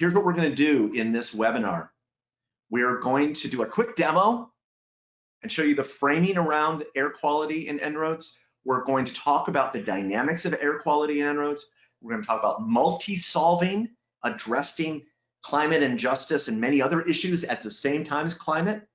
here's what we're gonna do in this webinar. We're going to do a quick demo and show you the framing around air quality in En-ROADS. We're going to talk about the dynamics of air quality in En-ROADS. We're gonna talk about multi-solving, addressing climate and justice and many other issues at the same time as climate.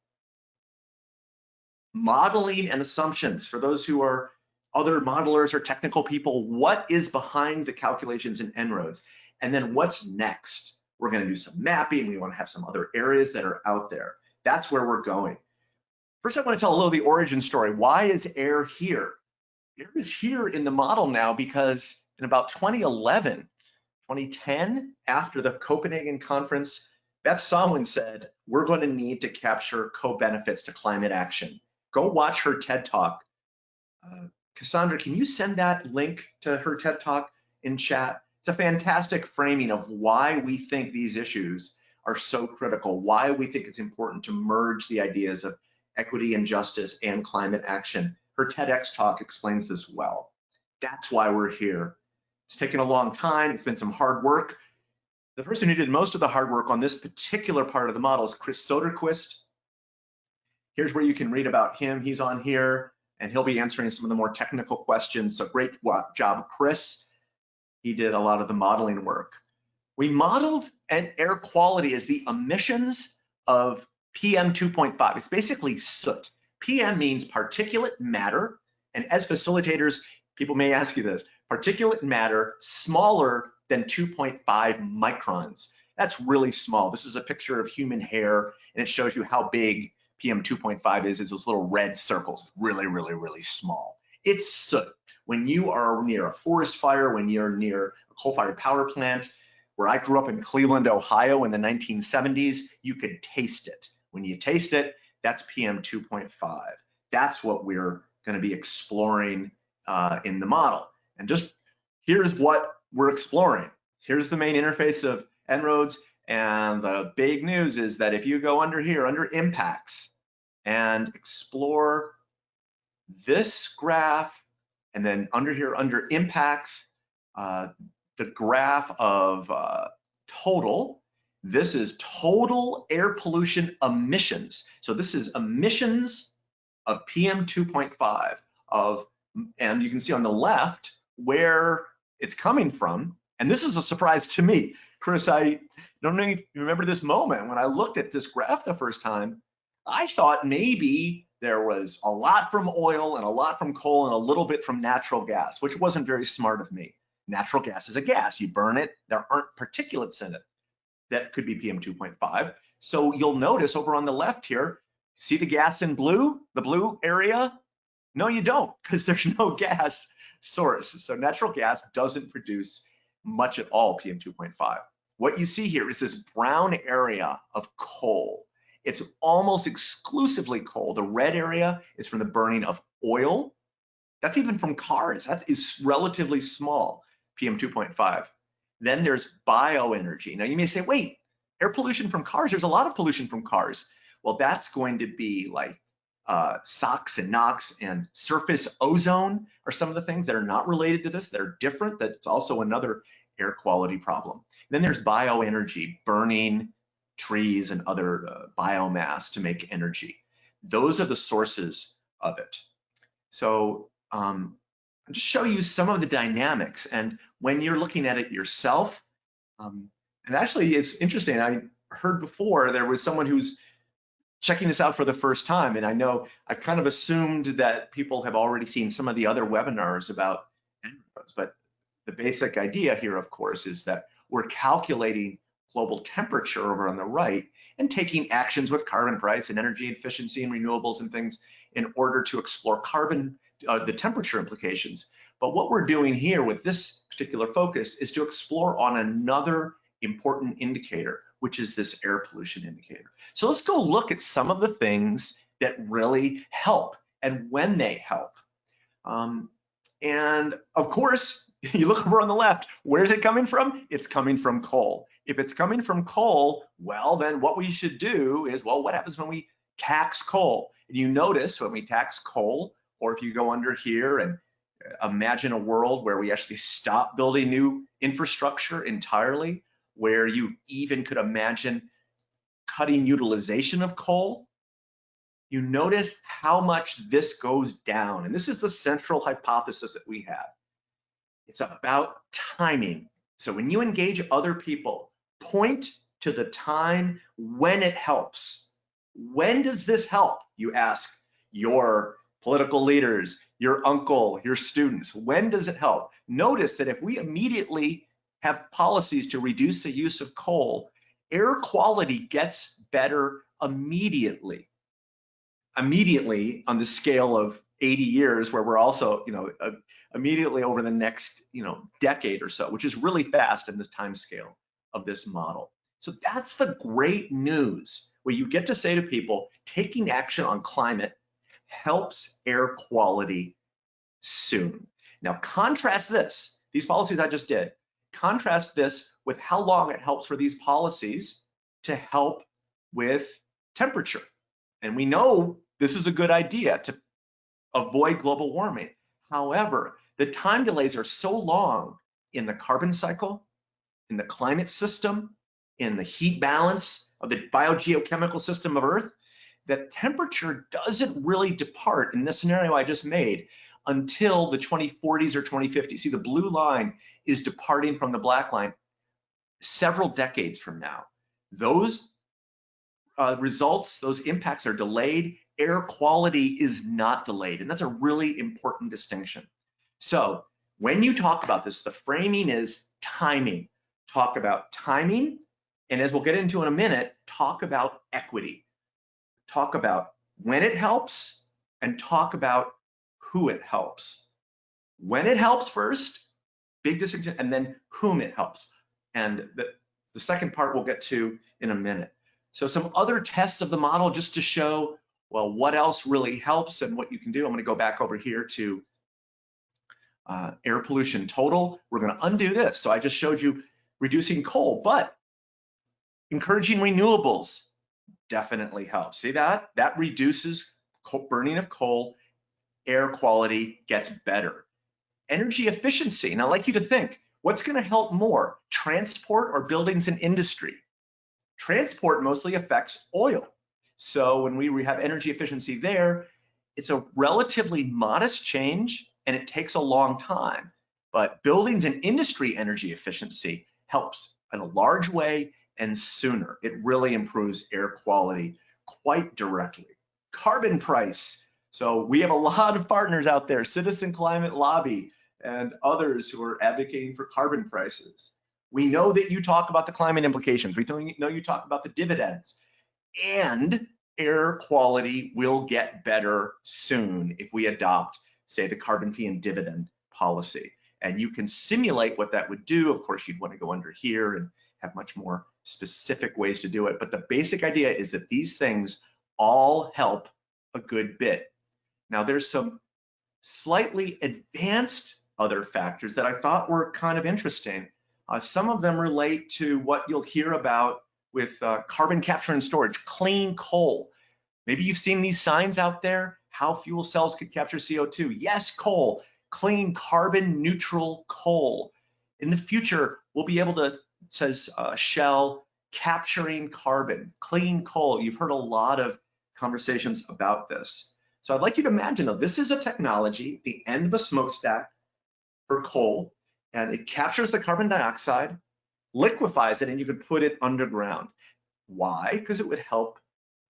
Modeling and assumptions for those who are other modelers or technical people, what is behind the calculations in En-ROADS? And then what's next? We're gonna do some mapping. We wanna have some other areas that are out there. That's where we're going. First, I wanna tell a little the origin story. Why is air here? Air is here in the model now because in about 2011, 2010, after the Copenhagen conference, Beth Sawin said, we're going to need to capture co-benefits to climate action. Go watch her TED Talk. Uh, Cassandra, can you send that link to her TED Talk in chat? It's a fantastic framing of why we think these issues are so critical, why we think it's important to merge the ideas of equity and justice and climate action. Her TEDx talk explains this well. That's why we're here. It's taken a long time. It's been some hard work. The person who did most of the hard work on this particular part of the model is Chris Soderquist. Here's where you can read about him. He's on here and he'll be answering some of the more technical questions. So great job, Chris. He did a lot of the modeling work. We modeled an air quality as the emissions of PM 2.5. It's basically soot. PM means particulate matter. And as facilitators, people may ask you this, particulate matter smaller than 2.5 microns. That's really small. This is a picture of human hair and it shows you how big PM 2.5 is. It's those little red circles, really, really, really small. It's soot. When you are near a forest fire, when you're near a coal-fired power plant, where I grew up in Cleveland, Ohio in the 1970s, you could taste it. When you taste it, that's PM 2.5. That's what we're gonna be exploring uh, in the model. And just here's what we're exploring. Here's the main interface of En-ROADS. And the big news is that if you go under here, under impacts, and explore this graph, and then under here, under impacts, uh, the graph of uh, total, this is total air pollution emissions. So this is emissions of PM 2.5 of, and you can see on the left, where it's coming from. And this is a surprise to me. Chris, I don't know if you remember this moment when I looked at this graph the first time, I thought maybe there was a lot from oil and a lot from coal and a little bit from natural gas, which wasn't very smart of me. Natural gas is a gas, you burn it, there aren't particulates in it. That could be PM 2.5. So you'll notice over on the left here, see the gas in blue, the blue area? No, you don't, because there's no gas source. So natural gas doesn't produce much at all PM 2.5. What you see here is this brown area of coal. It's almost exclusively coal. The red area is from the burning of oil. That's even from cars. That is relatively small, PM 2.5. Then there's bioenergy. Now you may say, wait, air pollution from cars, there's a lot of pollution from cars. Well, that's going to be like uh, SOx and NOx and surface ozone are some of the things that are not related to this, that are different, that's also another air quality problem. Then there's bioenergy, burning trees and other uh, biomass to make energy. Those are the sources of it. So um, I'll just show you some of the dynamics. And when you're looking at it yourself, um, and actually it's interesting, I heard before there was someone who's checking this out for the first time. And I know I've kind of assumed that people have already seen some of the other webinars about but the basic idea here, of course, is that we're calculating global temperature over on the right and taking actions with carbon price and energy efficiency and renewables and things in order to explore carbon, uh, the temperature implications. But what we're doing here with this particular focus is to explore on another important indicator, which is this air pollution indicator. So let's go look at some of the things that really help and when they help. Um, and of course, you look over on the left, where's it coming from? It's coming from coal. If it's coming from coal, well, then what we should do is, well, what happens when we tax coal? And you notice when we tax coal, or if you go under here and uh, imagine a world where we actually stop building new infrastructure entirely, where you even could imagine cutting utilization of coal, you notice how much this goes down. And this is the central hypothesis that we have. It's about timing. So when you engage other people, point to the time when it helps. When does this help? You ask your political leaders, your uncle, your students. When does it help? Notice that if we immediately have policies to reduce the use of coal, air quality gets better immediately. Immediately on the scale of 80 years, where we're also, you know, uh, immediately over the next, you know, decade or so, which is really fast in this time scale of this model. So that's the great news where you get to say to people, taking action on climate helps air quality soon. Now contrast this, these policies I just did, contrast this with how long it helps for these policies to help with temperature. And we know this is a good idea to avoid global warming. However, the time delays are so long in the carbon cycle, in the climate system, in the heat balance of the biogeochemical system of Earth, that temperature doesn't really depart in this scenario I just made until the 2040s or 2050s. See, the blue line is departing from the black line several decades from now. Those uh, results, those impacts are delayed. Air quality is not delayed, and that's a really important distinction. So when you talk about this, the framing is timing. Talk about timing, and as we'll get into in a minute, talk about equity. Talk about when it helps and talk about who it helps. When it helps first, big distinction, and then whom it helps. And the, the second part we'll get to in a minute. So some other tests of the model just to show, well, what else really helps and what you can do. I'm gonna go back over here to uh, air pollution total. We're gonna undo this. So I just showed you reducing coal, but encouraging renewables definitely helps. See that? That reduces burning of coal, air quality gets better. Energy efficiency, and I'd like you to think, What's going to help more, transport or buildings and industry? Transport mostly affects oil. So when we have energy efficiency there, it's a relatively modest change and it takes a long time. But buildings and industry energy efficiency helps in a large way and sooner. It really improves air quality quite directly. Carbon price. So we have a lot of partners out there, Citizen Climate Lobby, and others who are advocating for carbon prices. We know that you talk about the climate implications. We know you talk about the dividends. And air quality will get better soon if we adopt, say, the carbon fee and dividend policy. And you can simulate what that would do. Of course, you'd want to go under here and have much more specific ways to do it. But the basic idea is that these things all help a good bit. Now, there's some slightly advanced other factors that I thought were kind of interesting. Uh, some of them relate to what you'll hear about with uh, carbon capture and storage, clean coal. Maybe you've seen these signs out there, how fuel cells could capture CO2. Yes, coal, clean carbon neutral coal. In the future, we'll be able to, says uh, Shell, capturing carbon, clean coal. You've heard a lot of conversations about this. So I'd like you to imagine, though, this is a technology, the end of a smokestack, for coal and it captures the carbon dioxide, liquefies it, and you could put it underground. Why? Because it would help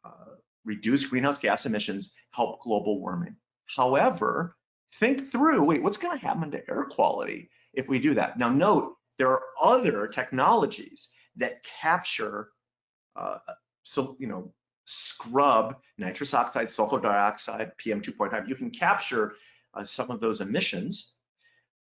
uh, reduce greenhouse gas emissions, help global warming. However, think through, wait, what's gonna happen to air quality if we do that? Now note, there are other technologies that capture, uh, so, you know, scrub nitrous oxide, sulfur dioxide, PM2.5. You can capture uh, some of those emissions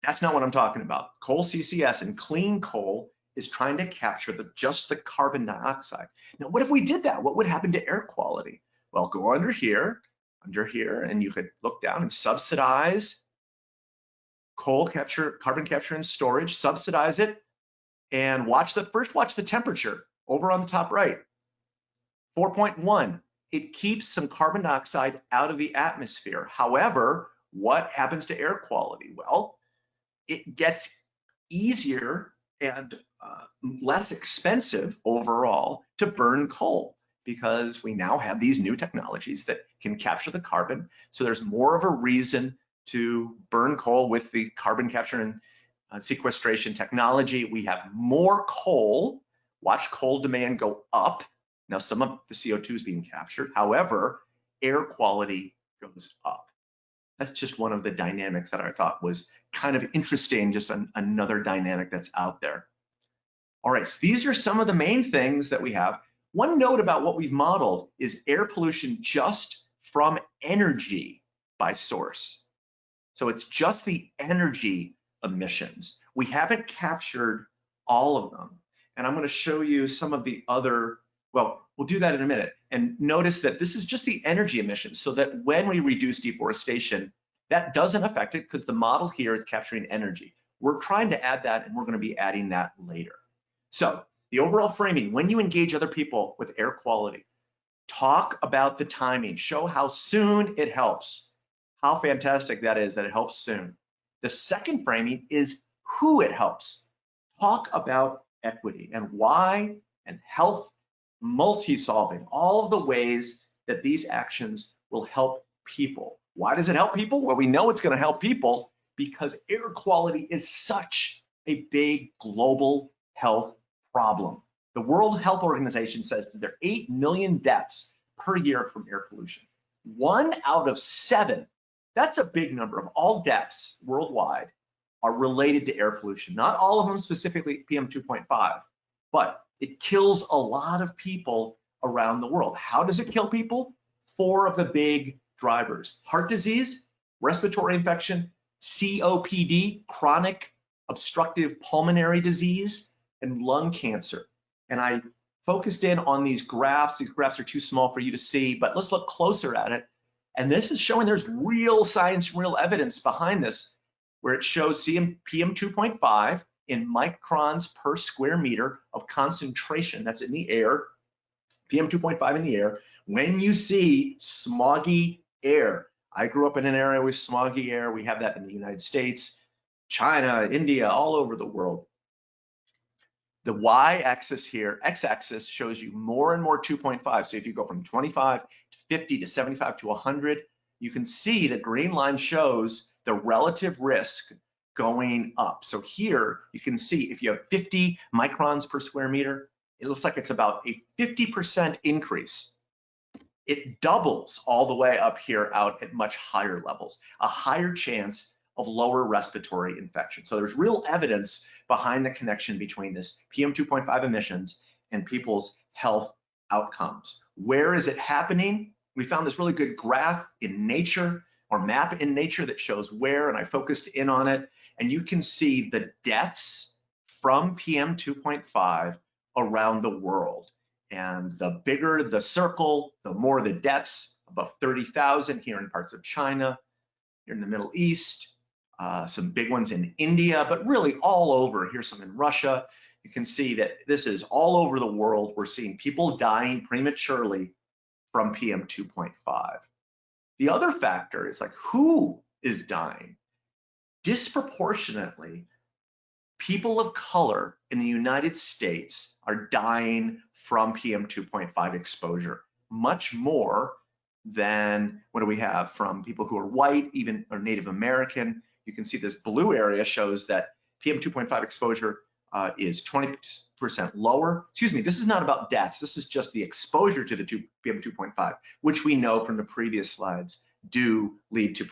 that's not what I'm talking about. Coal CCS and clean coal is trying to capture the, just the carbon dioxide. Now, what if we did that? What would happen to air quality? Well, go under here, under here, and you could look down and subsidize coal capture, carbon capture and storage, subsidize it, and watch the, first watch the temperature over on the top right. 4.1, it keeps some carbon dioxide out of the atmosphere. However, what happens to air quality? Well, it gets easier and uh, less expensive overall to burn coal because we now have these new technologies that can capture the carbon. So there's more of a reason to burn coal with the carbon capture and uh, sequestration technology. We have more coal. Watch coal demand go up. Now some of the CO2 is being captured. However, air quality goes up. That's just one of the dynamics that I thought was kind of interesting, just an, another dynamic that's out there. All right, so these are some of the main things that we have. One note about what we've modeled is air pollution just from energy by source. So it's just the energy emissions. We haven't captured all of them. And I'm gonna show you some of the other, well, we'll do that in a minute. And notice that this is just the energy emissions so that when we reduce deforestation, that doesn't affect it because the model here is capturing energy. We're trying to add that and we're gonna be adding that later. So the overall framing, when you engage other people with air quality, talk about the timing, show how soon it helps, how fantastic that is that it helps soon. The second framing is who it helps. Talk about equity and why and health, multi-solving, all of the ways that these actions will help people. Why does it help people? Well, we know it's gonna help people because air quality is such a big global health problem. The World Health Organization says that there are 8 million deaths per year from air pollution. One out of seven, that's a big number of all deaths worldwide are related to air pollution. Not all of them specifically PM 2.5, but it kills a lot of people around the world. How does it kill people? Four of the big drivers, heart disease, respiratory infection, COPD, chronic obstructive pulmonary disease, and lung cancer. And I focused in on these graphs. These graphs are too small for you to see, but let's look closer at it. And this is showing there's real science, real evidence behind this, where it shows CM, PM2.5 in microns per square meter of concentration that's in the air, PM2.5 in the air. When you see smoggy air, I grew up in an area with smoggy air. We have that in the United States, China, India, all over the world. The y-axis here, x-axis shows you more and more 2.5. So if you go from 25 to 50 to 75 to 100, you can see the green line shows the relative risk going up. So here you can see if you have 50 microns per square meter, it looks like it's about a 50% increase. It doubles all the way up here out at much higher levels, a higher chance of lower respiratory infection. So there's real evidence behind the connection between this PM2.5 emissions and people's health outcomes. Where is it happening? We found this really good graph in nature or map in nature that shows where, and I focused in on it. And you can see the deaths from PM2.5 around the world. And the bigger the circle, the more the deaths, above 30,000 here in parts of China, here in the Middle East, uh, some big ones in India, but really all over. Here's some in Russia. You can see that this is all over the world. We're seeing people dying prematurely from PM 2.5. The other factor is like who is dying? Disproportionately, people of color in the United States are dying from PM 2.5 exposure, much more than what do we have from people who are white, even or Native American, you can see this blue area shows that PM 2.5 exposure uh, is 20% lower. Excuse me, this is not about deaths. This is just the exposure to the two, PM 2.5, which we know from the previous slides do lead to,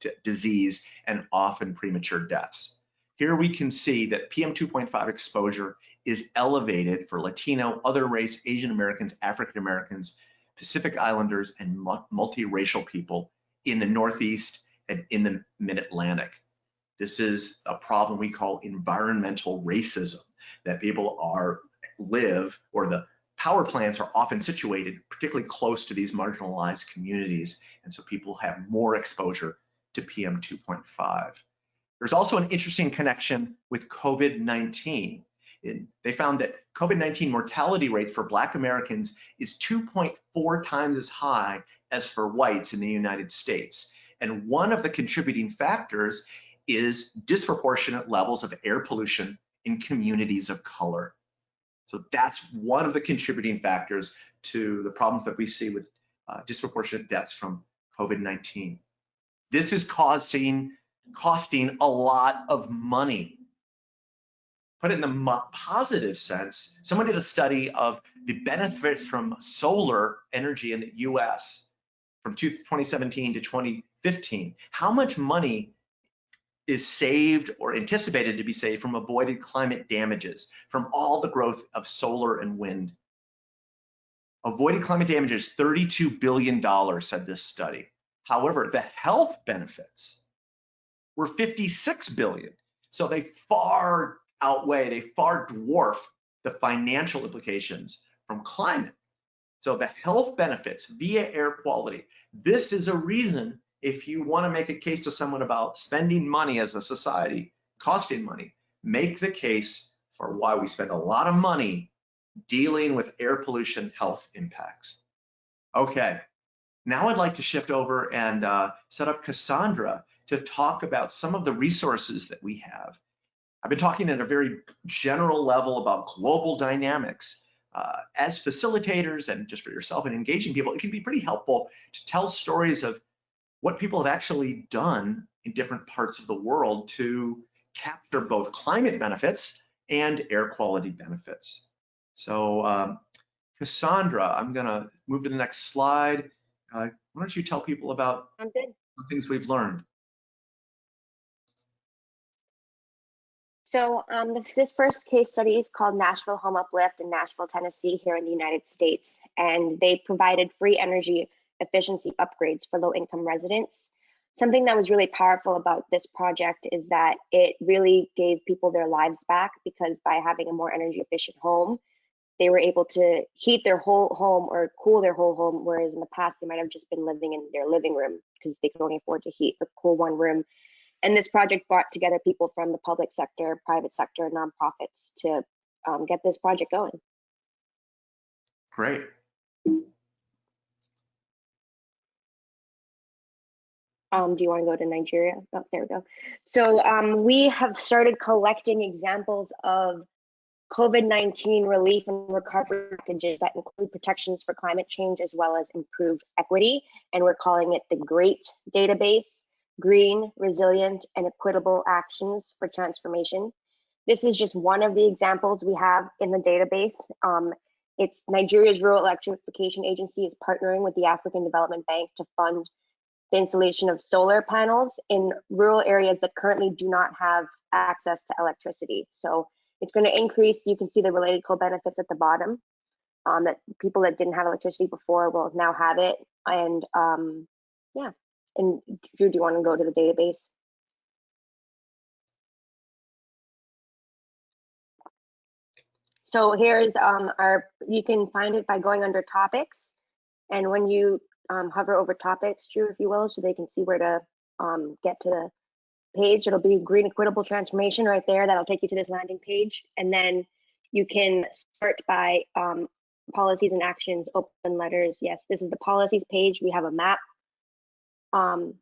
to disease and often premature deaths. Here we can see that PM 2.5 exposure is elevated for Latino, other race, Asian Americans, African Americans, Pacific Islanders, and multiracial people in the Northeast and in the mid-Atlantic. This is a problem we call environmental racism, that people are live or the power plants are often situated particularly close to these marginalized communities. And so people have more exposure to PM 2.5. There's also an interesting connection with COVID-19. They found that COVID-19 mortality rate for Black Americans is 2.4 times as high as for whites in the United States. And one of the contributing factors is disproportionate levels of air pollution in communities of color. So that's one of the contributing factors to the problems that we see with uh, disproportionate deaths from COVID-19. This is causing, costing a lot of money. Put it in the positive sense, someone did a study of the benefit from solar energy in the US from 2017 to 2015. How much money is saved or anticipated to be saved from avoided climate damages from all the growth of solar and wind. Avoided climate damages, $32 billion, said this study. However, the health benefits were 56 billion. So they far outweigh, they far dwarf the financial implications from climate. So the health benefits via air quality, this is a reason if you want to make a case to someone about spending money as a society, costing money, make the case for why we spend a lot of money dealing with air pollution health impacts. Okay, now I'd like to shift over and uh, set up Cassandra to talk about some of the resources that we have. I've been talking at a very general level about global dynamics. Uh, as facilitators and just for yourself and engaging people, it can be pretty helpful to tell stories of what people have actually done in different parts of the world to capture both climate benefits and air quality benefits. So um, Cassandra, I'm gonna move to the next slide. Uh, why don't you tell people about things we've learned? So um, this first case study is called Nashville Home Uplift in Nashville, Tennessee, here in the United States. And they provided free energy efficiency upgrades for low income residents. Something that was really powerful about this project is that it really gave people their lives back because by having a more energy efficient home, they were able to heat their whole home or cool their whole home, whereas in the past they might have just been living in their living room because they could only afford to heat or cool one room. And this project brought together people from the public sector, private sector, nonprofits to um, get this project going. Great. Um, do you want to go to Nigeria? Oh, there we go. So um, we have started collecting examples of COVID-19 relief and recovery packages that include protections for climate change as well as improved equity. And we're calling it the GREAT database, Green, Resilient, and Equitable Actions for Transformation. This is just one of the examples we have in the database. Um, it's Nigeria's Rural Electrification Agency is partnering with the African Development Bank to fund the installation of solar panels in rural areas that currently do not have access to electricity. So it's going to increase, you can see the related co-benefits at the bottom, um, that people that didn't have electricity before will now have it. And um, yeah, and Drew, do you want to go to the database? So here's um, our, you can find it by going under topics. And when you um, hover over topics, Drew, if you will, so they can see where to um, get to the page. It'll be green equitable transformation right there. That'll take you to this landing page. And then you can start by um, policies and actions, open letters. Yes, this is the policies page. We have a map. Um,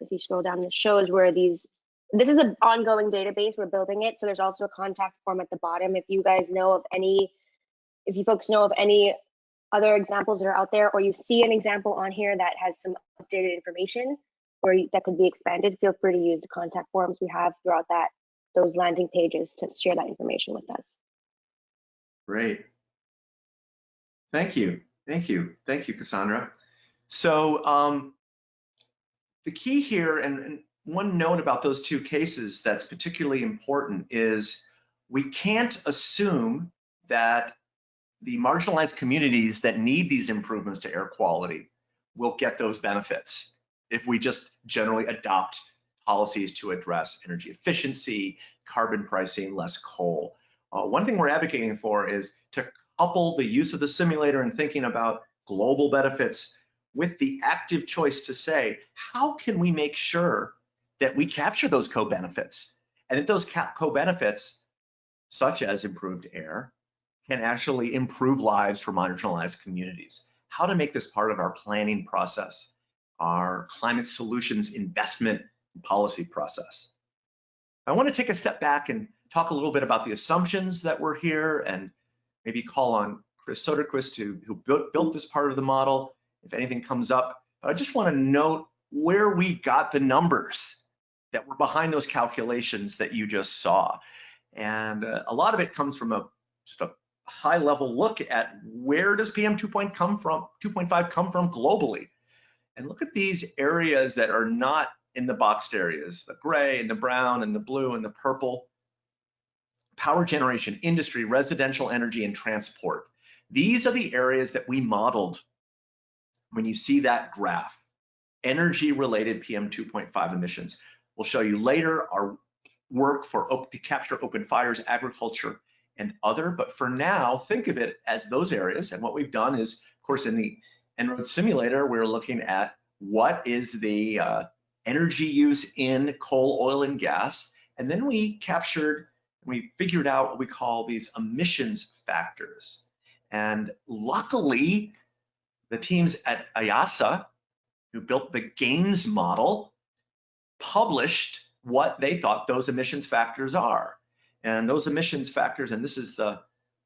if you scroll down, this shows where these, this is an ongoing database. We're building it. So there's also a contact form at the bottom. If you guys know of any, if you folks know of any other examples that are out there, or you see an example on here that has some updated information or that could be expanded, feel free to use the contact forms we have throughout that those landing pages to share that information with us. Great. Thank you. Thank you. Thank you, Cassandra. So um, the key here, and, and one note about those two cases that's particularly important is we can't assume that the marginalized communities that need these improvements to air quality will get those benefits if we just generally adopt policies to address energy efficiency, carbon pricing, less coal. Uh, one thing we're advocating for is to couple the use of the simulator and thinking about global benefits with the active choice to say, how can we make sure that we capture those co-benefits and that those co-benefits, such as improved air, can actually improve lives for marginalized communities. How to make this part of our planning process, our climate solutions investment policy process. I want to take a step back and talk a little bit about the assumptions that were here and maybe call on Chris Soderquist who, who built, built this part of the model if anything comes up. I just want to note where we got the numbers that were behind those calculations that you just saw. And uh, a lot of it comes from a just a high level look at where does PM 2.5 come from, 2.5 come from globally. And look at these areas that are not in the boxed areas, the gray and the brown and the blue and the purple. Power generation, industry, residential energy, and transport. These are the areas that we modeled when you see that graph, energy related PM 2.5 emissions. We'll show you later our work for to capture open fires, agriculture, and other. But for now, think of it as those areas. And what we've done is, of course, in the En-ROADS simulator, we're looking at what is the uh, energy use in coal, oil, and gas. And then we captured, we figured out what we call these emissions factors. And luckily, the teams at IIASA, who built the GAINS model, published what they thought those emissions factors are. And those emissions factors, and this is the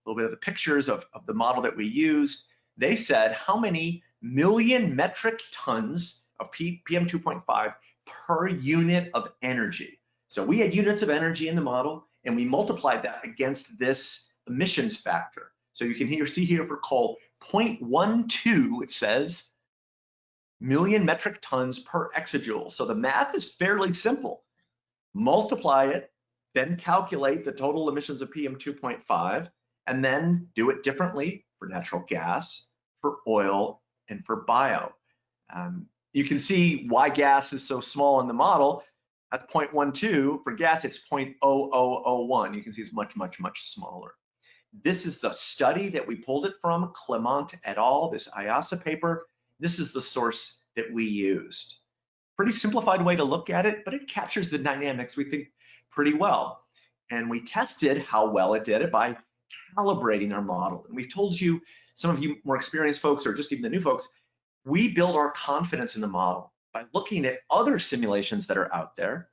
little bit of the pictures of, of the model that we used, they said how many million metric tons of PM 2.5 per unit of energy. So we had units of energy in the model and we multiplied that against this emissions factor. So you can here see here for coal, 0.12, it says, million metric tons per exajoule. So the math is fairly simple. Multiply it, then calculate the total emissions of PM 2.5, and then do it differently for natural gas, for oil, and for bio. Um, you can see why gas is so small in the model. At 0.12, for gas, it's 0.0001. You can see it's much, much, much smaller. This is the study that we pulled it from, Klimont et al., this IIASA paper. This is the source that we used. Pretty simplified way to look at it, but it captures the dynamics we think pretty well. And we tested how well it did it by calibrating our model. And we've told you, some of you more experienced folks or just even the new folks, we build our confidence in the model by looking at other simulations that are out there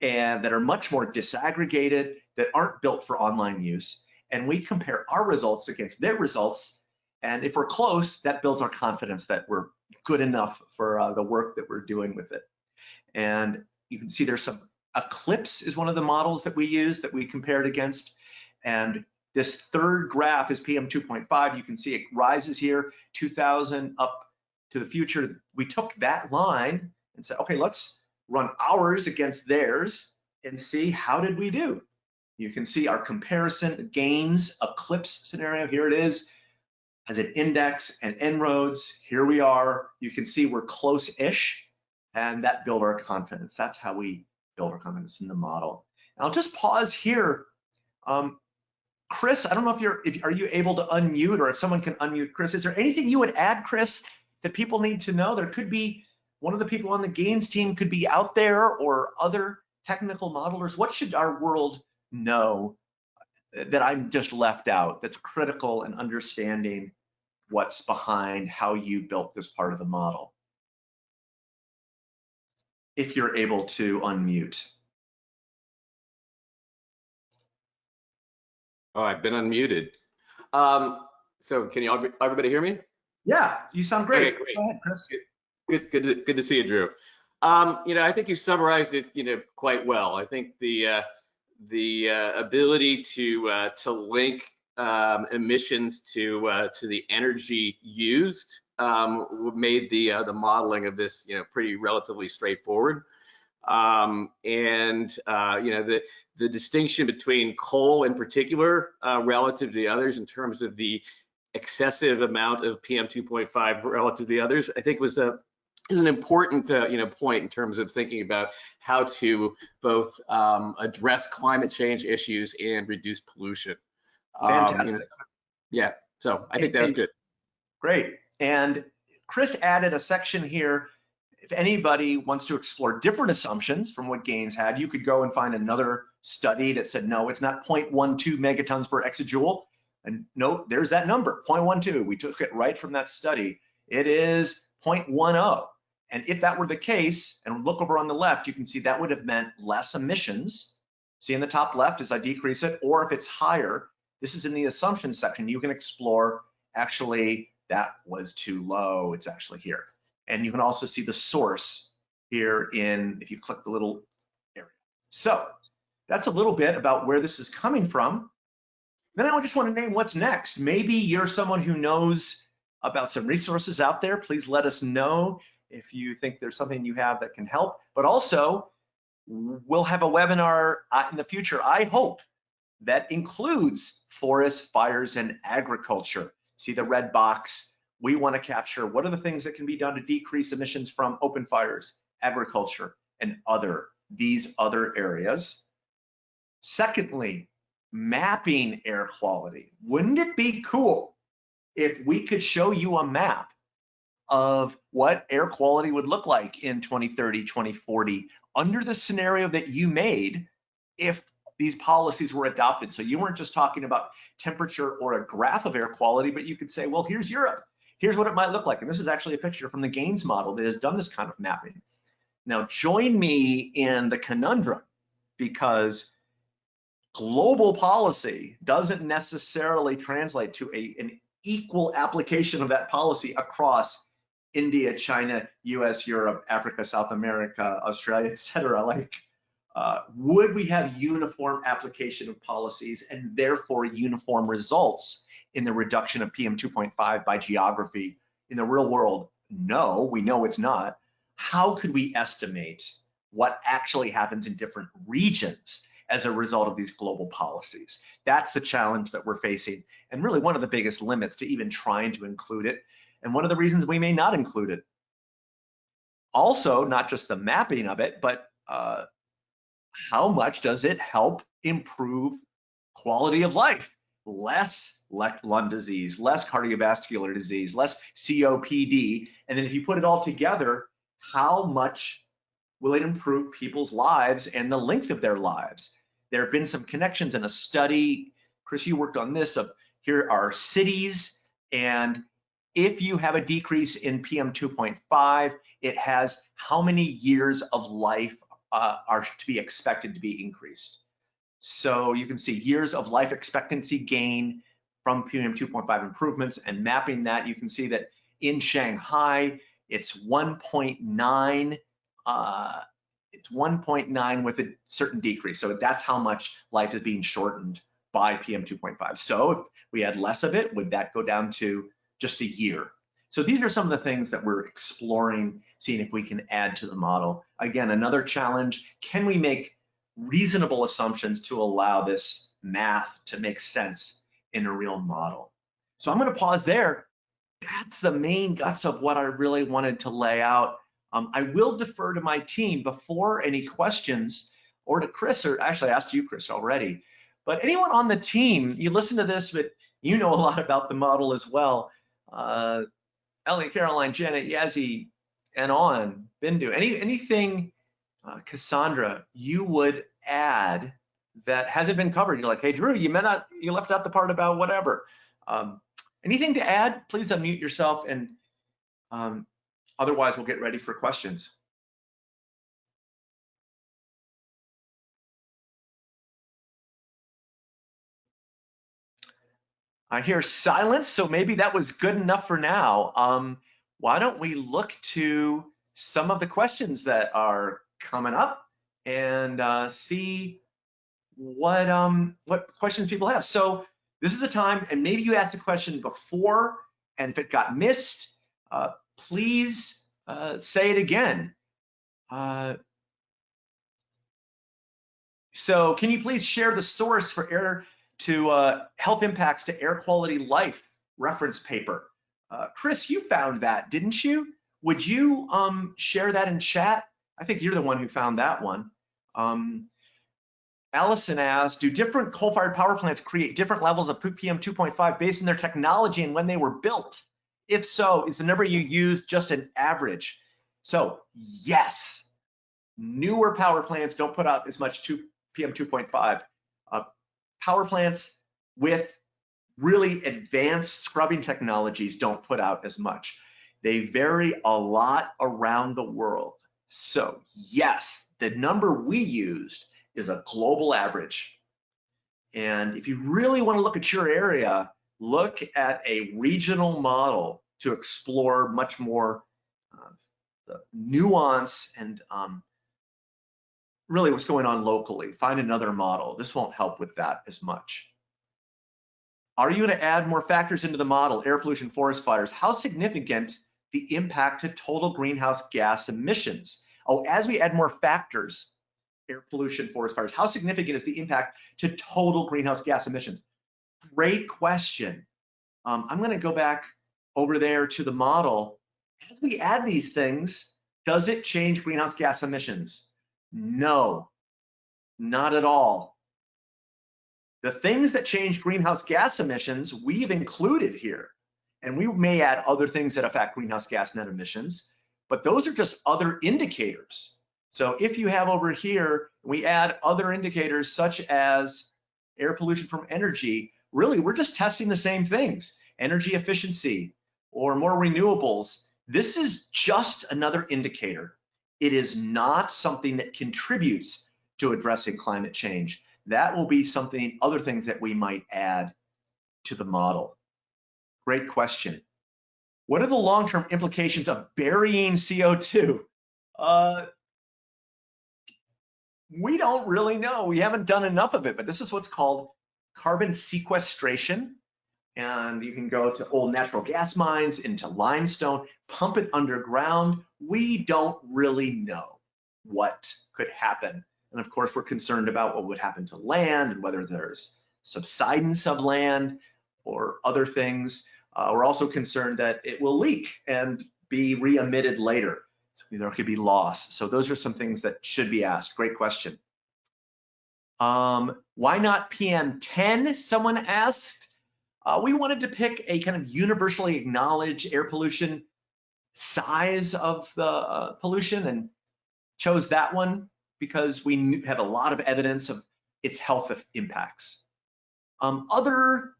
and that are much more disaggregated, that aren't built for online use and we compare our results against their results. And if we're close, that builds our confidence that we're good enough for uh, the work that we're doing with it. And you can see there's some Eclipse is one of the models that we use that we compared against. And this third graph is PM 2.5. You can see it rises here, 2000 up to the future. We took that line and said, okay, let's run ours against theirs and see how did we do. You can see our comparison GAINS eclipse scenario. Here it is as an index and En-ROADS. Here we are. You can see we're close-ish and that build our confidence. That's how we build our confidence in the model. And I'll just pause here. Um, Chris, I don't know if you're, if are you able to unmute or if someone can unmute Chris. Is there anything you would add, Chris, that people need to know? There could be one of the people on the GAINS team could be out there or other technical modelers. What should our world know that I'm just left out that's critical in understanding what's behind how you built this part of the model. If you're able to unmute. Oh, I've been unmuted. Um, so can you everybody hear me? Yeah, you sound great. Okay, great. Go ahead, Chris. Good, good, good, to, good to see you, Drew. Um, you know, I think you summarized it, you know, quite well. I think the uh, the uh, ability to uh, to link um, emissions to uh, to the energy used um, made the uh, the modeling of this you know pretty relatively straightforward. Um, and uh, you know the the distinction between coal in particular uh, relative to the others in terms of the excessive amount of PM 2.5 relative to the others, I think was a is an important uh, you know point in terms of thinking about how to both um, address climate change issues and reduce pollution. Fantastic. Um, you know, yeah, so I think that's good. Great. And Chris added a section here. If anybody wants to explore different assumptions from what GAINS had, you could go and find another study that said, no, it's not 0.12 megatons per exajoule. And note, there's that number, 0.12. We took it right from that study. It is 0.10. And if that were the case, and look over on the left, you can see that would have meant less emissions See in the top left as I decrease it, or if it's higher, this is in the assumption section, you can explore, actually, that was too low, it's actually here. And you can also see the source here in, if you click the little area. So that's a little bit about where this is coming from. Then I just want to name what's next. Maybe you're someone who knows about some resources out there. Please let us know if you think there's something you have that can help. But also, we'll have a webinar uh, in the future, I hope, that includes forest fires and agriculture. See the red box? We want to capture what are the things that can be done to decrease emissions from open fires, agriculture, and other these other areas. Secondly, mapping air quality. Wouldn't it be cool if we could show you a map of what air quality would look like in 2030, 2040, under the scenario that you made if these policies were adopted. So you weren't just talking about temperature or a graph of air quality, but you could say, well, here's Europe. Here's what it might look like. And this is actually a picture from the GAINS model that has done this kind of mapping. Now, join me in the conundrum because global policy doesn't necessarily translate to a, an equal application of that policy across India, China, US, Europe, Africa, South America, Australia, etc. Like, uh, would we have uniform application of policies and therefore uniform results in the reduction of PM 2.5 by geography in the real world? No, we know it's not. How could we estimate what actually happens in different regions as a result of these global policies. That's the challenge that we're facing and really one of the biggest limits to even trying to include it and one of the reasons we may not include it. Also, not just the mapping of it, but uh, how much does it help improve quality of life? Less lung disease, less cardiovascular disease, less COPD. And then if you put it all together, how much will it improve people's lives and the length of their lives? There have been some connections in a study. Chris, you worked on this of here are cities and if you have a decrease in PM 2.5, it has how many years of life uh, are to be expected to be increased. So you can see years of life expectancy gain from PM 2.5 improvements and mapping that, you can see that in Shanghai, it's 1.9 uh, it's 1.9 with a certain decrease. So that's how much life is being shortened by PM 2.5. So if we had less of it, would that go down to just a year? So these are some of the things that we're exploring, seeing if we can add to the model. Again, another challenge, can we make reasonable assumptions to allow this math to make sense in a real model? So I'm gonna pause there. That's the main guts of what I really wanted to lay out um, I will defer to my team before any questions or to Chris, or actually I asked you, Chris, already. But anyone on the team, you listen to this, but you know a lot about the model as well. Uh, Ellie, Caroline, Janet, Yazzie, and on, Bindu. Any, anything, uh, Cassandra, you would add that hasn't been covered? You're like, hey, Drew, you may not, you left out the part about whatever. Um, anything to add? Please unmute yourself and um, Otherwise, we'll get ready for questions. I hear silence, so maybe that was good enough for now. Um, why don't we look to some of the questions that are coming up and uh, see what um, what questions people have. So this is a time, and maybe you asked a question before, and if it got missed, uh, please uh, say it again. Uh, so can you please share the source for air to uh, health impacts to air quality life reference paper? Uh, Chris, you found that, didn't you? Would you um, share that in chat? I think you're the one who found that one. Um, Allison asked, do different coal-fired power plants create different levels of PM 2.5 based on their technology and when they were built? If so, is the number you use just an average? So yes, newer power plants don't put out as much 2 PM 2.5. Power plants with really advanced scrubbing technologies don't put out as much. They vary a lot around the world. So yes, the number we used is a global average. And if you really want to look at your area, look at a regional model to explore much more uh, nuance and um, really what's going on locally. Find another model. This won't help with that as much. Are you going to add more factors into the model, air pollution, forest fires? How significant the impact to total greenhouse gas emissions? Oh, as we add more factors, air pollution, forest fires, how significant is the impact to total greenhouse gas emissions? Great question. Um, I'm going to go back over there to the model. As we add these things, does it change greenhouse gas emissions? No, not at all. The things that change greenhouse gas emissions, we've included here. And we may add other things that affect greenhouse gas net emissions, but those are just other indicators. So if you have over here, we add other indicators such as air pollution from energy, really we're just testing the same things, energy efficiency or more renewables. This is just another indicator. It is not something that contributes to addressing climate change. That will be something, other things that we might add to the model. Great question. What are the long-term implications of burying CO2? Uh, we don't really know. We haven't done enough of it, but this is what's called carbon sequestration. And you can go to old natural gas mines, into limestone, pump it underground. We don't really know what could happen. And of course, we're concerned about what would happen to land and whether there's subsidence of land or other things. Uh, we're also concerned that it will leak and be re-emitted later. So there could be loss. So those are some things that should be asked. Great question. Um, why not PM10? Someone asked. Uh, we wanted to pick a kind of universally acknowledged air pollution size of the uh, pollution and chose that one because we have a lot of evidence of its health impacts. Um, other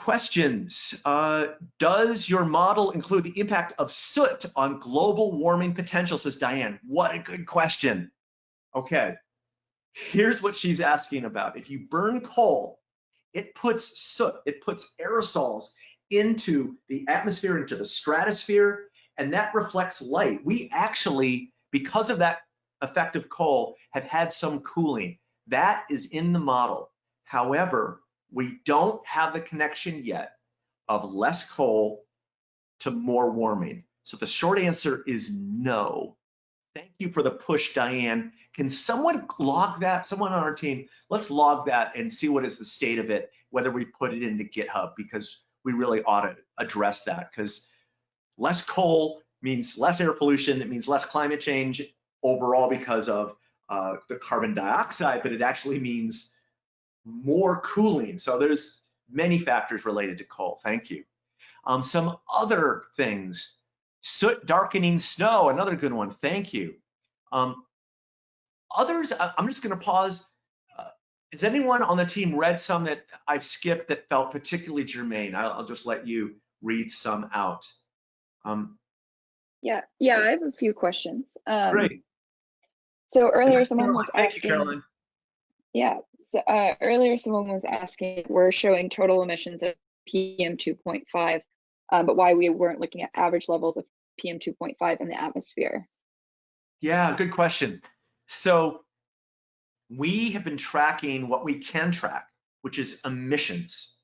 questions. Uh, does your model include the impact of soot on global warming potential, says Diane. What a good question. Okay, here's what she's asking about. If you burn coal, it puts soot, it puts aerosols into the atmosphere, into the stratosphere, and that reflects light. We actually, because of that effect of coal, have had some cooling. That is in the model. However, we don't have the connection yet of less coal to more warming. So the short answer is no. Thank you for the push, Diane. Can someone log that? Someone on our team, let's log that and see what is the state of it, whether we put it into GitHub, because we really ought to address that because less coal means less air pollution. It means less climate change overall because of uh, the carbon dioxide, but it actually means more cooling. So there's many factors related to coal. Thank you. Um, some other things, soot darkening snow, another good one. Thank you. Um, others, I'm just going to pause. Has anyone on the team read some that I've skipped that felt particularly germane? I'll, I'll just let you read some out. Um, yeah, yeah, I have a few questions. Um, great. So earlier, someone was Thank asking. you. Yeah, so uh, earlier someone was asking, we're showing total emissions of PM 2.5, uh, but why we weren't looking at average levels of PM 2.5 in the atmosphere. Yeah, good question. So we have been tracking what we can track, which is emissions.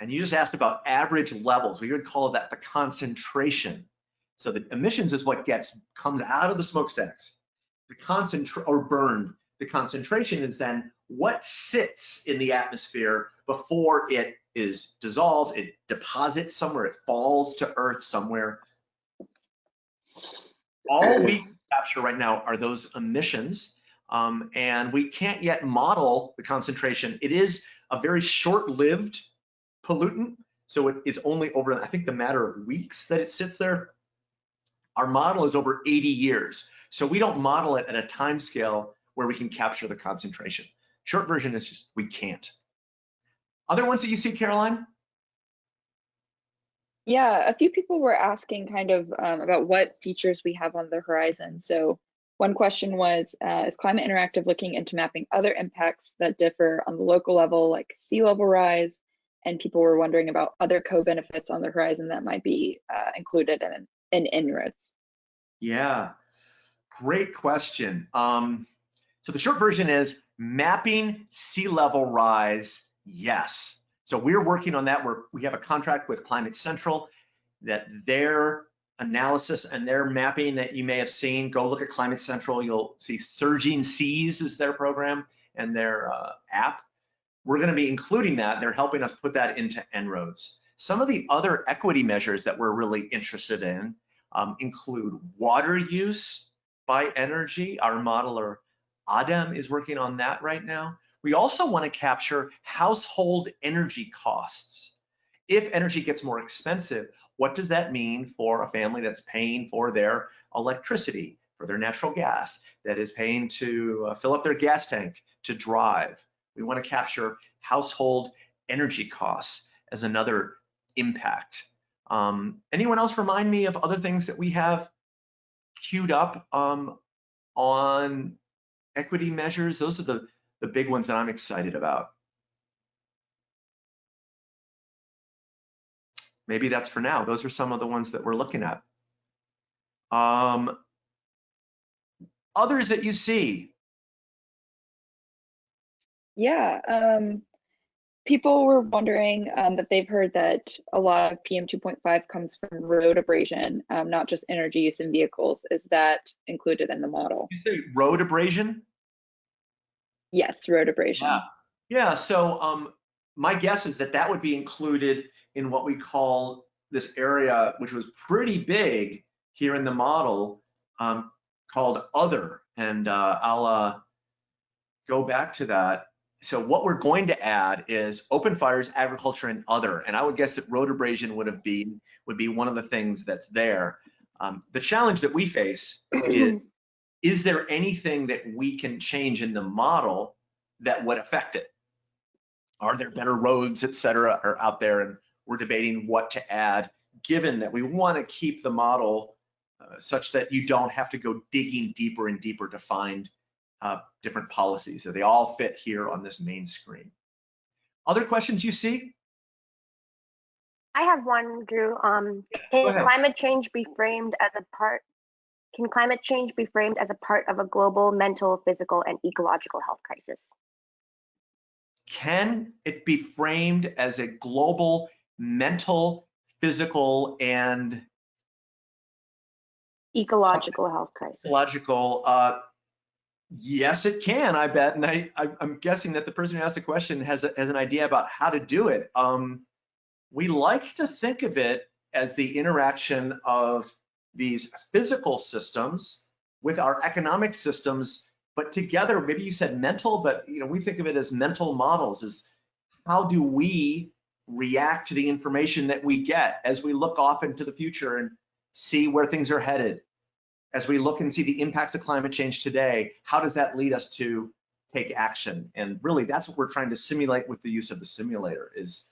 And you just asked about average levels. We would call that the concentration. So the emissions is what gets comes out of the smokestacks. The concentrate or burned. The concentration is then what sits in the atmosphere before it is dissolved, it deposits somewhere, it falls to earth somewhere. All we capture right now are those emissions, um, and we can't yet model the concentration. It is a very short-lived pollutant, so it is only over, I think, the matter of weeks that it sits there. Our model is over 80 years, so we don't model it at a time scale where we can capture the concentration. Short version is just we can't. Other ones that you see, Caroline? Yeah, a few people were asking kind of um, about what features we have on the horizon. So One question was, uh, is Climate Interactive looking into mapping other impacts that differ on the local level, like sea level rise? And people were wondering about other co-benefits on the horizon that might be uh, included in, in En-ROADS. Yeah, great question. Um, so the short version is mapping sea level rise, yes. So we're working on that. We're, we have a contract with Climate Central that their analysis and their mapping that you may have seen, go look at Climate Central, you'll see Surging Seas is their program and their uh, app. We're gonna be including that. They're helping us put that into En-ROADS. Some of the other equity measures that we're really interested in um, include water use by energy. Our modeler Adam is working on that right now. We also want to capture household energy costs. If energy gets more expensive, what does that mean for a family that's paying for their electricity, for their natural gas, that is paying to uh, fill up their gas tank, to drive? We want to capture household energy costs as another impact. Um, anyone else remind me of other things that we have queued up um, on equity measures? Those are the, the big ones that I'm excited about. Maybe that's for now. Those are some of the ones that we're looking at. Um, others that you see. Yeah, um, people were wondering um, that they've heard that a lot of PM 2.5 comes from road abrasion, um, not just energy use in vehicles. Is that included in the model? You say road abrasion? Yes, road abrasion. Yeah, yeah. So um, my guess is that that would be included in what we call this area, which was pretty big here in the model, um, called other. And uh, I'll uh, go back to that. So what we're going to add is open fires, agriculture, and other. And I would guess that road abrasion would have been would be one of the things that's there. Um, the challenge that we face is, is there anything that we can change in the model that would affect it? Are there better roads, et cetera, are out there? And we're debating what to add, given that we want to keep the model uh, such that you don't have to go digging deeper and deeper to find uh, different policies. So they all fit here on this main screen. Other questions you see? I have one, Drew. Um, can climate change be framed as a part? Can climate change be framed as a part of a global mental, physical, and ecological health crisis? Can it be framed as a global mental, physical, and ecological health crisis. Ecological. Uh, yes, it can. I bet, and I, I am guessing that the person who asked the question has a, has an idea about how to do it. Um, we like to think of it as the interaction of these physical systems with our economic systems, but together. Maybe you said mental, but you know we think of it as mental models. Is how do we react to the information that we get as we look off into the future and see where things are headed. As we look and see the impacts of climate change today, how does that lead us to take action? And really that's what we're trying to simulate with the use of the simulator is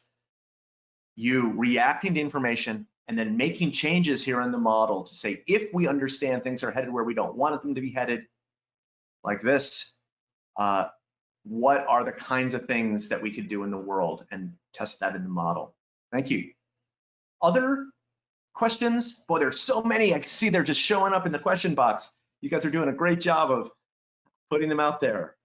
you reacting to information and then making changes here in the model to say, if we understand things are headed where we don't want them to be headed, like this, uh, what are the kinds of things that we could do in the world and test that in the model. Thank you. Other questions? Boy, there's so many. I see they're just showing up in the question box. You guys are doing a great job of putting them out there.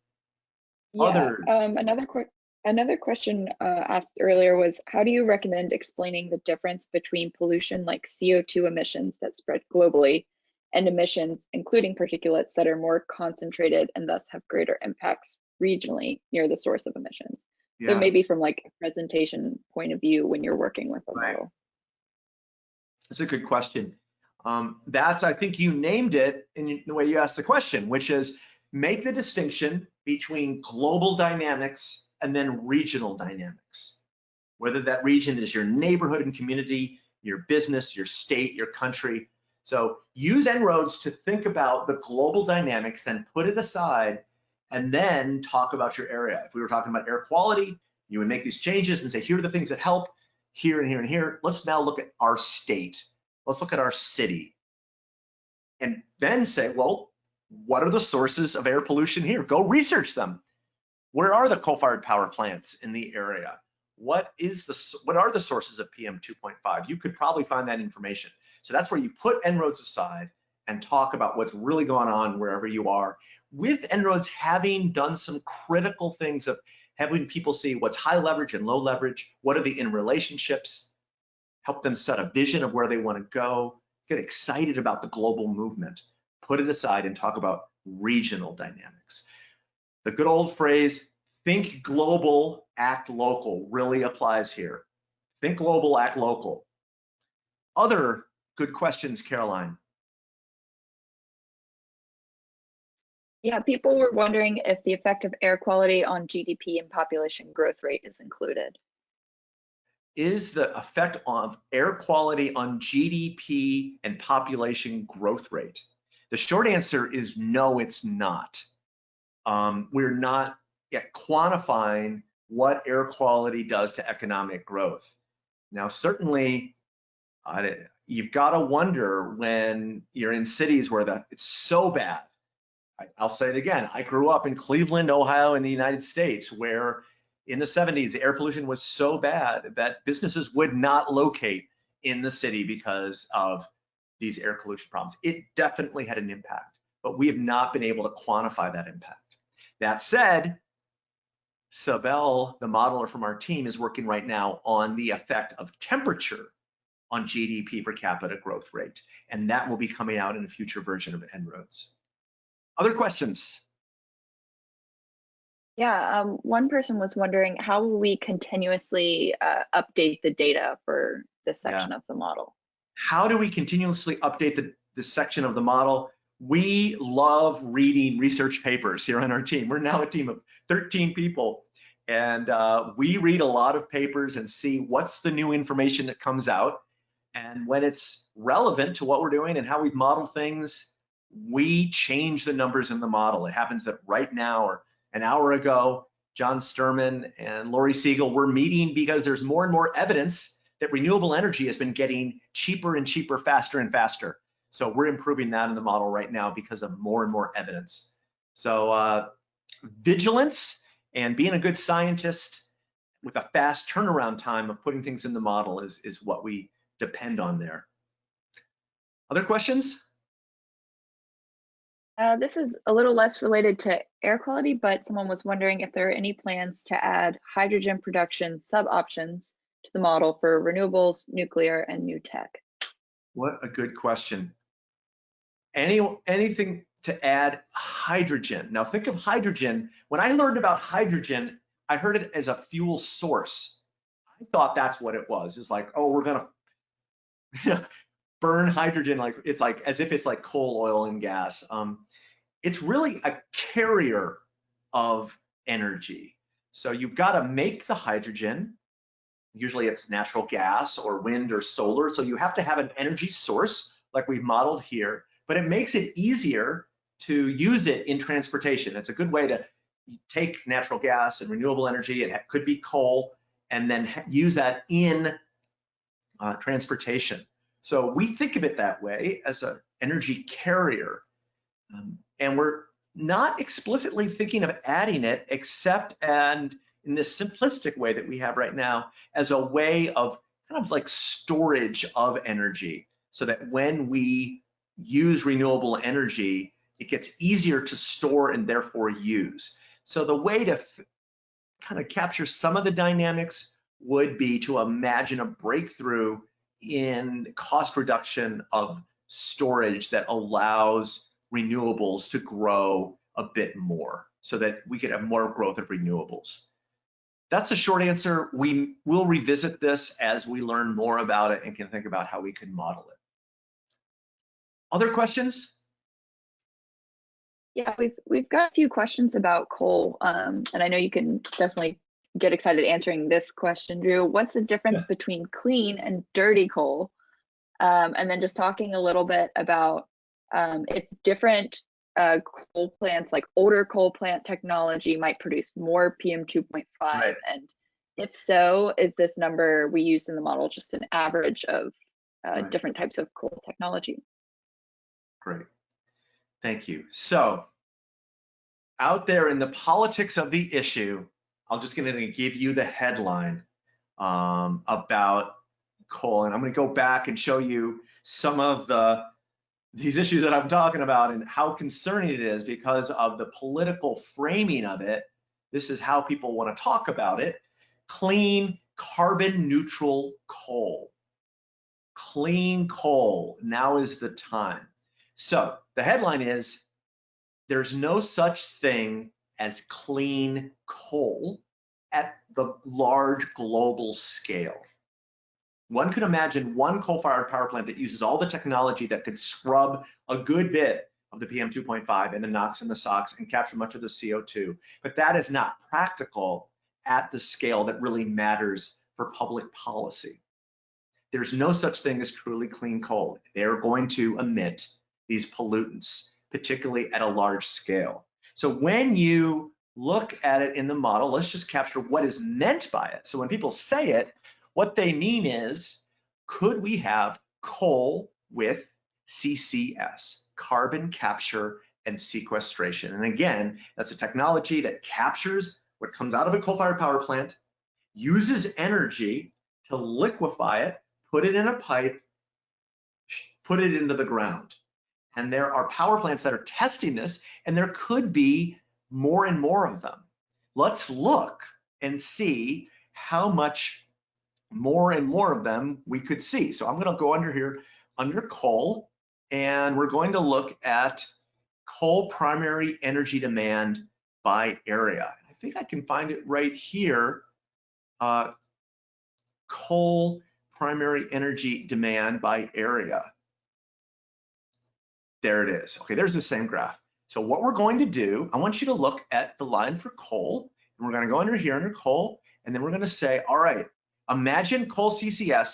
Yeah, Others. Um, another quick Another question uh, asked earlier was, how do you recommend explaining the difference between pollution like CO2 emissions that spread globally and emissions, including particulates that are more concentrated and thus have greater impacts regionally near the source of emissions. Yeah. So maybe from like a presentation point of view when you're working with a right. model. That's a good question. Um, that's, I think you named it in the way you asked the question, which is make the distinction between global dynamics and then regional dynamics. Whether that region is your neighborhood and community, your business, your state, your country. So use En-ROADS to think about the global dynamics, then put it aside and then talk about your area. If we were talking about air quality, you would make these changes and say, here are the things that help here and here and here. Let's now look at our state. Let's look at our city. And then say, well, what are the sources of air pollution here? Go research them. Where are the coal-fired power plants in the area? What is the what are the sources of PM 2.5? You could probably find that information. So that's where you put En-ROADS aside and talk about what's really going on wherever you are. With En-ROADS having done some critical things of having people see what's high leverage and low leverage, what are the in relationships, help them set a vision of where they want to go, get excited about the global movement, put it aside and talk about regional dynamics. The good old phrase, think global, act local, really applies here. Think global, act local. Other good questions, Caroline. Yeah, people were wondering if the effect of air quality on GDP and population growth rate is included. Is the effect of air quality on GDP and population growth rate? The short answer is no, it's not. Um, we're not yet quantifying what air quality does to economic growth. Now, certainly, you've got to wonder when you're in cities where the, it's so bad I, will say it again. I grew up in Cleveland, Ohio, in the United States, where in the 70s, the air pollution was so bad that businesses would not locate in the city because of these air pollution problems. It definitely had an impact, but we have not been able to quantify that impact. That said, Sabel, the modeler from our team, is working right now on the effect of temperature on GDP per capita growth rate, and that will be coming out in a future version of En-ROADS. Other questions? Yeah, um, one person was wondering how will we continuously uh, update the data for this section yeah. of the model? How do we continuously update the, this section of the model? We love reading research papers here on our team. We're now a team of 13 people, and uh, we read a lot of papers and see what's the new information that comes out. And when it's relevant to what we're doing and how we've modeled things, we change the numbers in the model. It happens that right now or an hour ago, John Sterman and Lori Siegel were meeting because there's more and more evidence that renewable energy has been getting cheaper and cheaper, faster and faster. So we're improving that in the model right now because of more and more evidence. So uh, vigilance and being a good scientist with a fast turnaround time of putting things in the model is, is what we depend on there. Other questions? Uh, this is a little less related to air quality, but someone was wondering if there are any plans to add hydrogen production sub-options to the model for renewables, nuclear, and new tech. What a good question. Any Anything to add hydrogen. Now think of hydrogen. When I learned about hydrogen, I heard it as a fuel source. I thought that's what it was. It's like, oh, we're gonna burn hydrogen like it's like as if it's like coal, oil, and gas. Um, it's really a carrier of energy. So you've got to make the hydrogen. Usually it's natural gas or wind or solar. So you have to have an energy source like we've modeled here, but it makes it easier to use it in transportation. It's a good way to take natural gas and renewable energy, and it could be coal, and then use that in uh, transportation. So we think of it that way as an energy carrier. Um, and we're not explicitly thinking of adding it except and in this simplistic way that we have right now as a way of kind of like storage of energy so that when we use renewable energy, it gets easier to store and therefore use. So the way to kind of capture some of the dynamics would be to imagine a breakthrough in cost reduction of storage that allows renewables to grow a bit more so that we could have more growth of renewables. That's a short answer. We will revisit this as we learn more about it and can think about how we can model it. Other questions? Yeah, we've we've got a few questions about coal, um, and I know you can definitely get excited answering this question, Drew. What's the difference yeah. between clean and dirty coal? Um, and then just talking a little bit about um, if different uh, coal plants, like older coal plant technology, might produce more PM 2.5. Right. And if so, is this number we use in the model just an average of uh, right. different types of coal technology? Great. Thank you. So out there in the politics of the issue, I'm just going to give you the headline um, about coal, and I'm going to go back and show you some of the these issues that I'm talking about and how concerning it is because of the political framing of it. This is how people want to talk about it. Clean, carbon neutral coal. Clean coal. Now is the time. So the headline is there's no such thing as clean coal at the large global scale. One could imagine one coal-fired power plant that uses all the technology that could scrub a good bit of the PM 2.5 and the NOx and the SOx and capture much of the CO2. But that is not practical at the scale that really matters for public policy. There's no such thing as truly clean coal. They're going to emit these pollutants, particularly at a large scale. So when you look at it in the model, let's just capture what is meant by it. So when people say it, what they mean is, could we have coal with CCS, carbon capture and sequestration? And again, that's a technology that captures what comes out of a coal-fired power plant, uses energy to liquefy it, put it in a pipe, put it into the ground. And there are power plants that are testing this, and there could be more and more of them. Let's look and see how much more and more of them we could see. So I'm going to go under here, under coal, and we're going to look at coal primary energy demand by area. I think I can find it right here. Uh, coal primary energy demand by area. There it is. Okay, there's the same graph. So what we're going to do, I want you to look at the line for coal, and we're going to go under here under coal, and then we're going to say, all right, Imagine coal CCS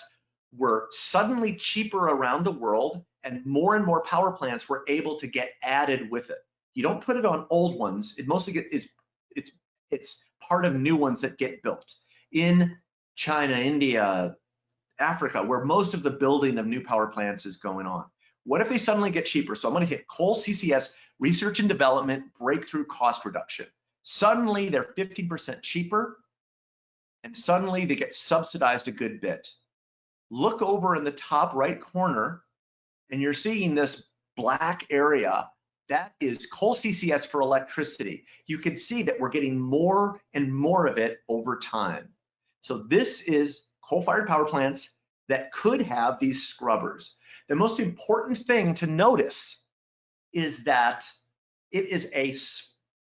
were suddenly cheaper around the world and more and more power plants were able to get added with it. You don't put it on old ones. It mostly get, is it's it's part of new ones that get built in China, India, Africa, where most of the building of new power plants is going on. What if they suddenly get cheaper? So I'm going to hit coal CCS research and development breakthrough cost reduction. Suddenly they're 15% cheaper and suddenly they get subsidized a good bit. Look over in the top right corner and you're seeing this black area. That is coal CCS for electricity. You can see that we're getting more and more of it over time. So this is coal-fired power plants that could have these scrubbers. The most important thing to notice is that it is a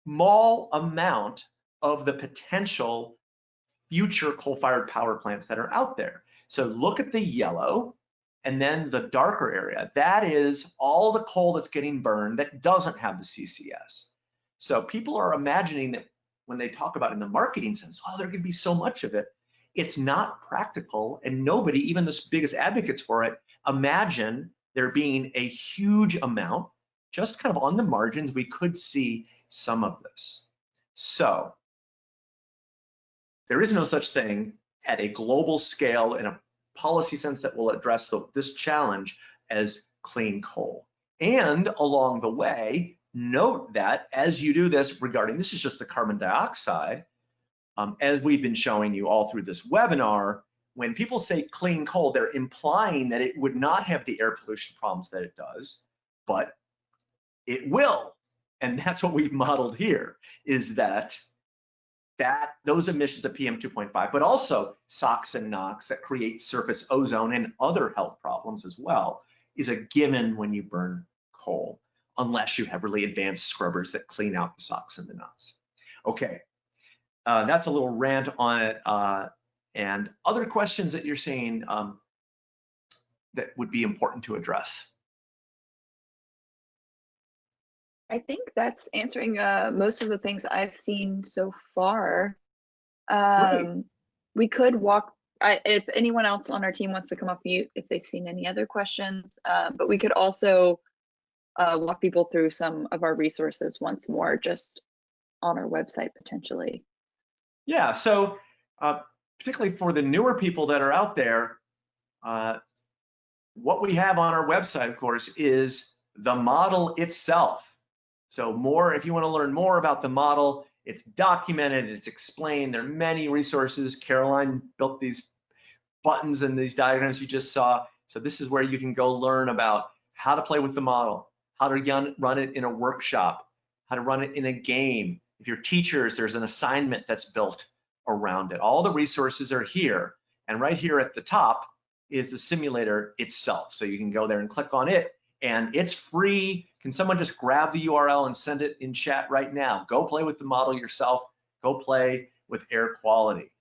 small amount of the potential future coal-fired power plants that are out there. So look at the yellow and then the darker area. That is all the coal that's getting burned that doesn't have the CCS. So people are imagining that when they talk about in the marketing sense, oh, there could be so much of it. It's not practical and nobody, even the biggest advocates for it, imagine there being a huge amount, just kind of on the margins, we could see some of this. So there is no such thing at a global scale in a policy sense that will address the, this challenge as clean coal. And along the way, note that as you do this regarding, this is just the carbon dioxide, um, as we've been showing you all through this webinar, when people say clean coal, they're implying that it would not have the air pollution problems that it does, but it will. And that's what we've modeled here, is that that those emissions of PM 2.5, but also SOx and NOx that create surface ozone and other health problems as well, is a given when you burn coal, unless you have really advanced scrubbers that clean out the SOx and the NOx. Okay, uh, that's a little rant on it. Uh, and other questions that you're saying um, that would be important to address. I think that's answering uh, most of the things I've seen so far. Um, We could walk, I, if anyone else on our team wants to come off mute, if they've seen any other questions, uh, but we could also uh, walk people through some of our resources once more, just on our website potentially. Yeah, so uh, particularly for the newer people that are out there, uh, what we have on our website, of course, is the model itself. So more, if you want to learn more about the model, it's documented, it's explained. There are many resources. Caroline built these buttons and these diagrams you just saw. So this is where you can go learn about how to play with the model, how to run it in a workshop, how to run it in a game. If you're teachers, there's an assignment that's built around it. All the resources are here. And right here at the top is the simulator itself. So you can go there and click on it and it's free. Can someone just grab the URL and send it in chat right now? Go play with the model yourself. Go play with air quality.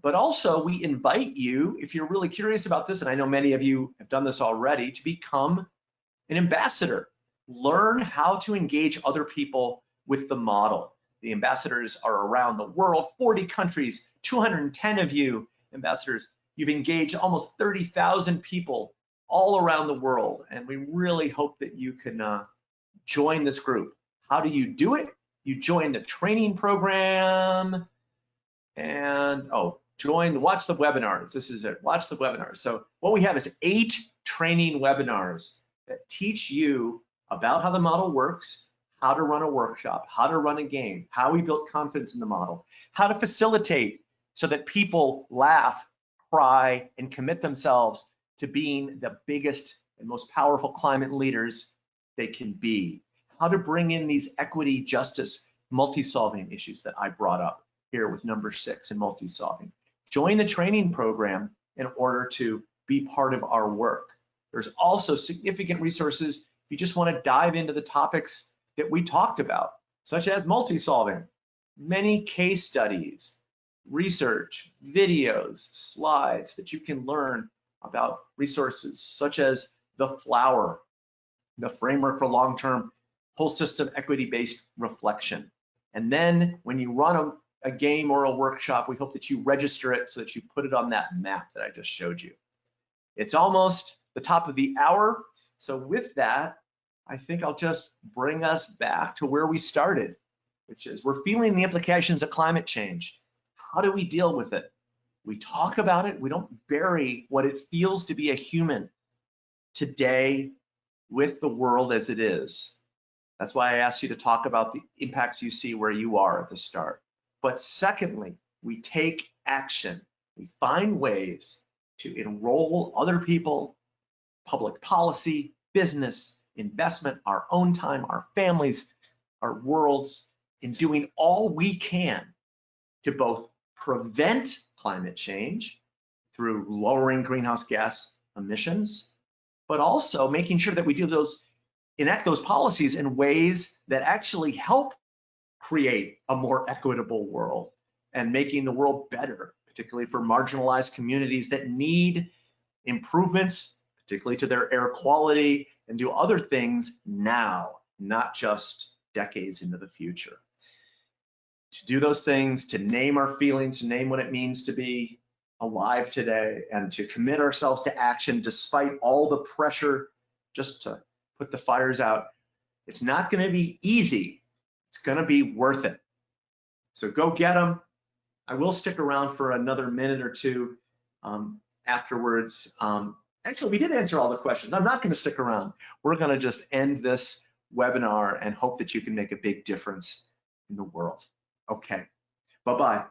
But also we invite you, if you're really curious about this, and I know many of you have done this already, to become an ambassador. Learn how to engage other people with the model. The ambassadors are around the world, 40 countries, 210 of you ambassadors. You've engaged almost 30,000 people all around the world, and we really hope that you can uh, join this group. How do you do it? You join the training program and, oh, join, watch the webinars. This is it, watch the webinars. So what we have is eight training webinars that teach you about how the model works, how to run a workshop, how to run a game, how we built confidence in the model, how to facilitate so that people laugh, cry, and commit themselves to being the biggest and most powerful climate leaders they can be, how to bring in these equity, justice, multi-solving issues that I brought up here with number six in multi-solving. Join the training program in order to be part of our work. There's also significant resources if you just want to dive into the topics that we talked about, such as multi-solving, many case studies, research, videos, slides that you can learn about resources such as the flower, the framework for long-term whole system equity-based reflection. And then when you run a, a game or a workshop, we hope that you register it so that you put it on that map that I just showed you. It's almost the top of the hour. So with that, I think I'll just bring us back to where we started, which is we're feeling the implications of climate change. How do we deal with it? We talk about it, we don't bury what it feels to be a human today with the world as it is. That's why I asked you to talk about the impacts you see where you are at the start. But secondly, we take action. We find ways to enroll other people, public policy, business, investment, our own time, our families, our worlds, in doing all we can to both prevent climate change through lowering greenhouse gas emissions, but also making sure that we do those, enact those policies in ways that actually help create a more equitable world and making the world better, particularly for marginalized communities that need improvements, particularly to their air quality and do other things now, not just decades into the future. To do those things, to name our feelings, to name what it means to be alive today, and to commit ourselves to action despite all the pressure just to put the fires out. It's not going to be easy. It's going to be worth it. So go get them. I will stick around for another minute or two um, afterwards. Um, Actually, we did answer all the questions. I'm not going to stick around. We're going to just end this webinar and hope that you can make a big difference in the world. Okay, bye-bye.